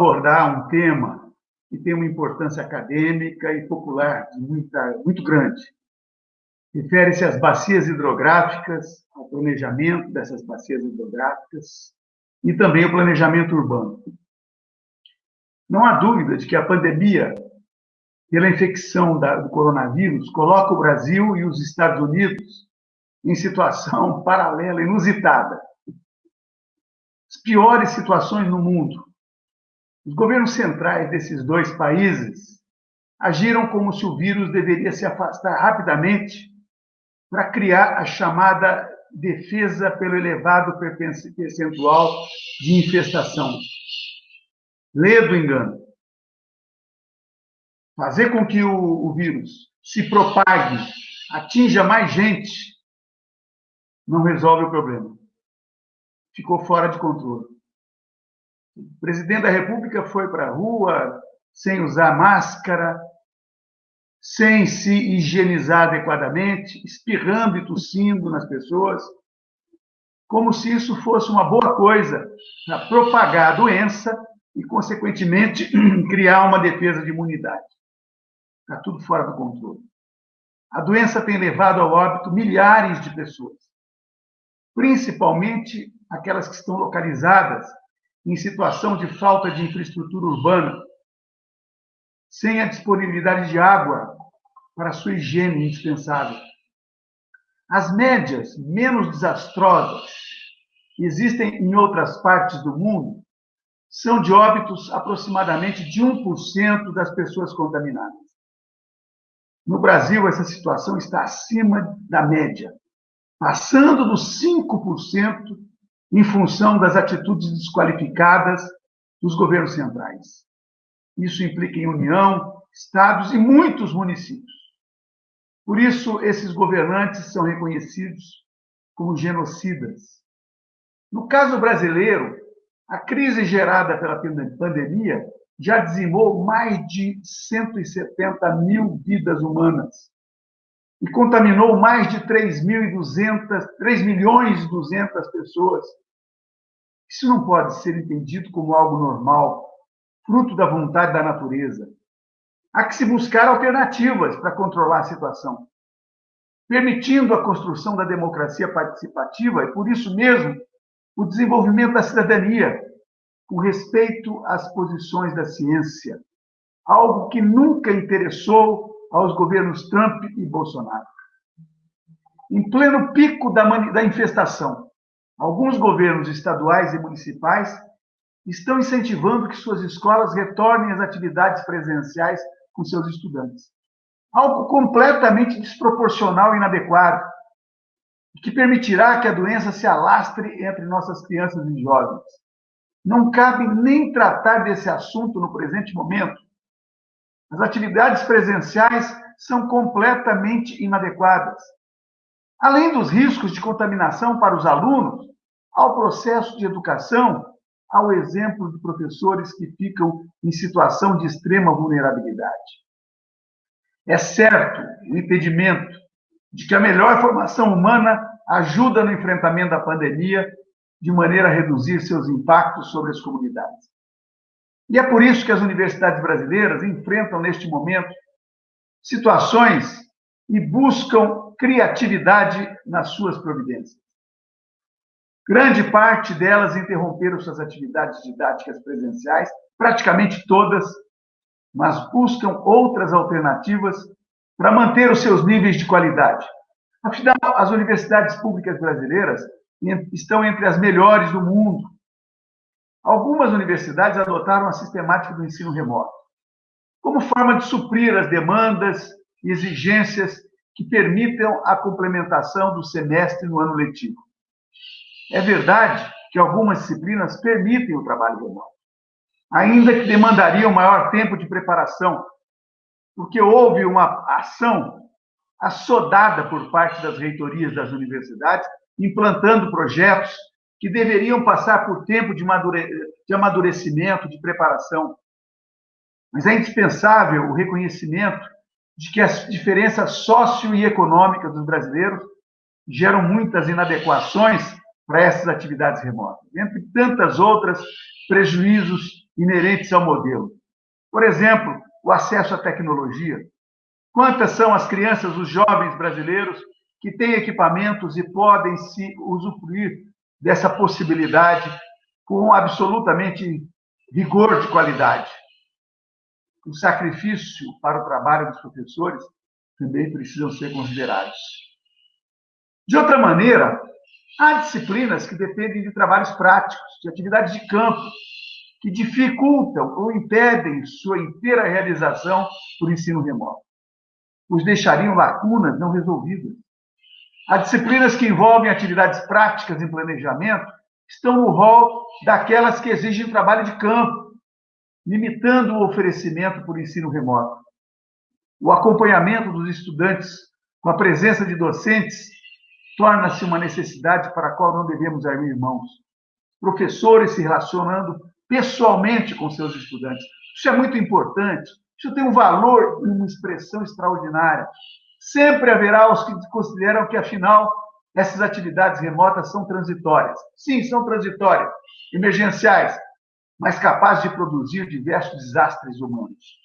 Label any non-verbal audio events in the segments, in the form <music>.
abordar um tema que tem uma importância acadêmica e popular muita, muito grande. Refere-se às bacias hidrográficas, ao planejamento dessas bacias hidrográficas e também ao planejamento urbano. Não há dúvida de que a pandemia pela infecção da, do coronavírus coloca o Brasil e os Estados Unidos em situação paralela, inusitada. As piores situações no mundo. Os governos centrais desses dois países agiram como se o vírus deveria se afastar rapidamente para criar a chamada defesa pelo elevado percentual de infestação. Lê do engano fazer com que o, o vírus se propague, atinja mais gente, não resolve o problema. Ficou fora de controle. O presidente da República foi para a rua sem usar máscara, sem se higienizar adequadamente, espirrando e tossindo nas pessoas, como se isso fosse uma boa coisa para propagar a doença e, consequentemente, <clears throat> criar uma defesa de imunidade. Está tudo fora do controle. A doença tem levado ao óbito milhares de pessoas, principalmente aquelas que estão localizadas em situação de falta de infraestrutura urbana, sem a disponibilidade de água para sua higiene indispensável. As médias menos desastrosas que existem em outras partes do mundo são de óbitos aproximadamente de 1% das pessoas contaminadas. No Brasil, essa situação está acima da média, passando dos 5% em função das atitudes desqualificadas dos governos centrais. Isso implica em União, estados e muitos municípios. Por isso, esses governantes são reconhecidos como genocidas. No caso brasileiro, a crise gerada pela pandemia já dizimou mais de 170 mil vidas humanas e contaminou mais de 3.200, 3 milhões e 200 pessoas. Isso não pode ser entendido como algo normal, fruto da vontade da natureza. Há que se buscar alternativas para controlar a situação, permitindo a construção da democracia participativa e, por isso mesmo, o desenvolvimento da cidadania, com respeito às posições da ciência, algo que nunca interessou aos governos Trump e Bolsonaro. Em pleno pico da, da infestação, alguns governos estaduais e municipais estão incentivando que suas escolas retornem às atividades presenciais com seus estudantes. Algo completamente desproporcional e inadequado, que permitirá que a doença se alastre entre nossas crianças e jovens. Não cabe nem tratar desse assunto no presente momento. As atividades presenciais são completamente inadequadas. Além dos riscos de contaminação para os alunos, ao processo de educação, ao exemplo de professores que ficam em situação de extrema vulnerabilidade. É certo o impedimento de que a melhor formação humana ajuda no enfrentamento da pandemia de maneira a reduzir seus impactos sobre as comunidades. E é por isso que as universidades brasileiras enfrentam, neste momento, situações e buscam criatividade nas suas providências. Grande parte delas interromperam suas atividades didáticas presenciais, praticamente todas, mas buscam outras alternativas para manter os seus níveis de qualidade. Afinal, as universidades públicas brasileiras estão entre as melhores do mundo. Algumas universidades adotaram a sistemática do ensino remoto, como forma de suprir as demandas e exigências que permitam a complementação do semestre no ano letivo. É verdade que algumas disciplinas permitem o trabalho remoto, ainda que demandariam maior tempo de preparação, porque houve uma ação assodada por parte das reitorias das universidades implantando projetos que deveriam passar por tempo de, de amadurecimento, de preparação. Mas é indispensável o reconhecimento de que as diferenças socio e econômicas dos brasileiros geram muitas inadequações para essas atividades remotas. Entre tantas outras, prejuízos inerentes ao modelo. Por exemplo, o acesso à tecnologia. Quantas são as crianças, os jovens brasileiros que têm equipamentos e podem se usufruir dessa possibilidade com absolutamente rigor de qualidade? O sacrifício para o trabalho dos professores também precisam ser considerados. De outra maneira, há disciplinas que dependem de trabalhos práticos, de atividades de campo, que dificultam ou impedem sua inteira realização por ensino remoto. Os deixariam lacunas não resolvidas. Há disciplinas que envolvem atividades práticas em planejamento estão no rol daquelas que exigem trabalho de campo, limitando o oferecimento por ensino remoto. O acompanhamento dos estudantes com a presença de docentes torna-se uma necessidade para a qual não devemos abrir mãos. Professores se relacionando pessoalmente com seus estudantes. Isso é muito importante. Isso tem um valor e uma expressão extraordinária. Sempre haverá os que consideram que, afinal, essas atividades remotas são transitórias. Sim, são transitórias, emergenciais, mas capazes de produzir diversos desastres humanos.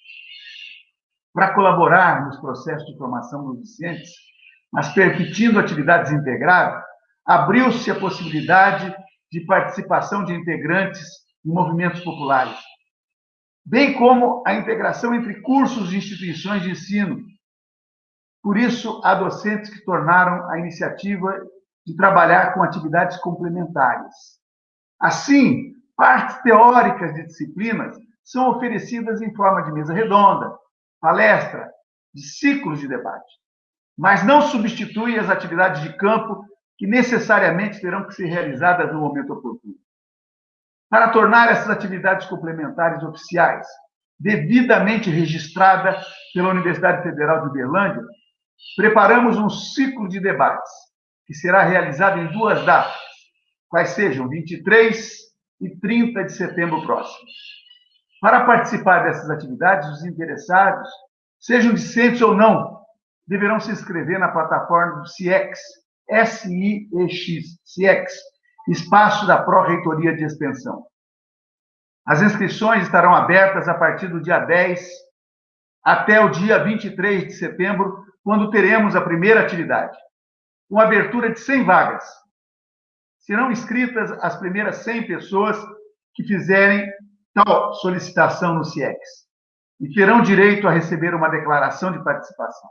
Para colaborar nos processos de formação dos docentes, mas permitindo atividades integradas, abriu-se a possibilidade de participação de integrantes em movimentos populares, bem como a integração entre cursos e instituições de ensino. Por isso, há docentes que tornaram a iniciativa de trabalhar com atividades complementares. Assim, partes teóricas de disciplinas são oferecidas em forma de mesa redonda, palestra, de ciclos de debate, mas não substitui as atividades de campo que necessariamente terão que ser realizadas no momento oportuno. Para tornar essas atividades complementares oficiais, devidamente registrada pela Universidade Federal de Uberlândia, preparamos um ciclo de debates que será realizado em duas datas, quais sejam 23 e 30 de setembro próximo. Para participar dessas atividades, os interessados, sejam discentes ou não, deverão se inscrever na plataforma do CIEX, S-I-E-X, CIEX, espaço da Pró-Reitoria de Extensão. As inscrições estarão abertas a partir do dia 10 até o dia 23 de setembro, quando teremos a primeira atividade, com abertura de 100 vagas. Serão inscritas as primeiras 100 pessoas que fizerem tal solicitação no CIEX e terão direito a receber uma declaração de participação.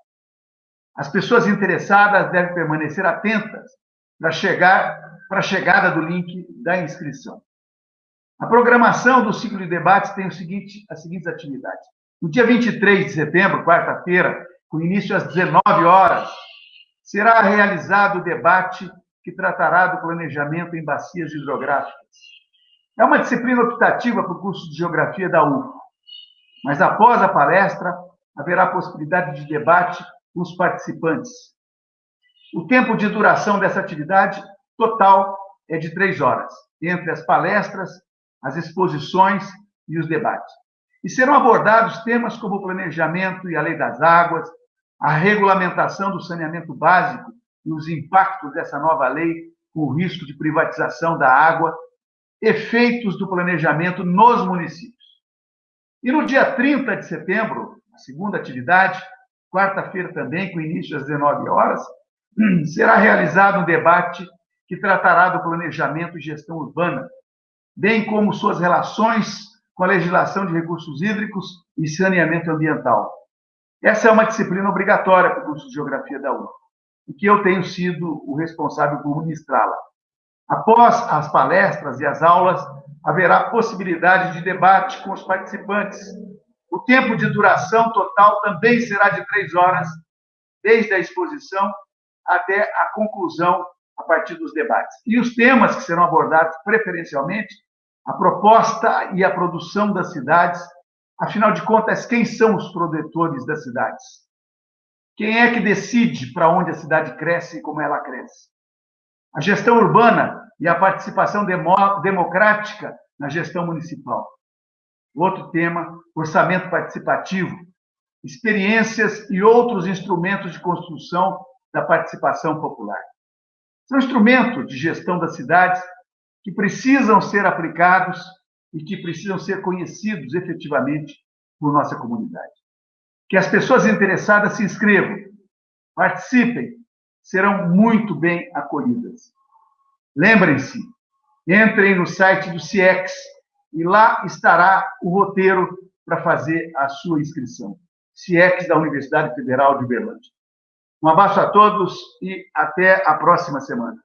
As pessoas interessadas devem permanecer atentas para chegar para a chegada do link da inscrição. A programação do ciclo de debates tem o seguinte, as seguintes atividades. No dia 23 de setembro, quarta-feira, com início às 19 horas, será realizado o debate que tratará do planejamento em bacias hidrográficas. É uma disciplina optativa para o curso de Geografia da UFA, mas após a palestra, haverá possibilidade de debate com os participantes. O tempo de duração dessa atividade total é de três horas, entre as palestras, as exposições e os debates. E serão abordados temas como o planejamento e a lei das águas, a regulamentação do saneamento básico e os impactos dessa nova lei com o risco de privatização da água, efeitos do planejamento nos municípios. E no dia 30 de setembro, a segunda atividade, quarta-feira também, com início às 19 horas, <clears throat> será realizado um debate que tratará do planejamento e gestão urbana, bem como suas relações com a legislação de recursos hídricos e saneamento ambiental. Essa é uma disciplina obrigatória para o curso de Geografia da UF, e que eu tenho sido o responsável por ministrá-la. Após as palestras e as aulas, haverá possibilidade de debate com os participantes. O tempo de duração total também será de três horas, desde a exposição até a conclusão a partir dos debates. E os temas que serão abordados preferencialmente, a proposta e a produção das cidades, afinal de contas, quem são os produtores das cidades? Quem é que decide para onde a cidade cresce e como ela cresce? A gestão urbana e a participação democrática na gestão municipal. Outro tema, orçamento participativo, experiências e outros instrumentos de construção da participação popular. São instrumentos de gestão das cidades que precisam ser aplicados e que precisam ser conhecidos efetivamente por nossa comunidade. Que as pessoas interessadas se inscrevam, participem, serão muito bem acolhidas. Lembrem-se, entrem no site do CIEX e lá estará o roteiro para fazer a sua inscrição. CIEX da Universidade Federal de Uberlândia. Um abraço a todos e até a próxima semana.